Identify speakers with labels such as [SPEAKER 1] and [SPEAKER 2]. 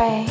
[SPEAKER 1] pray.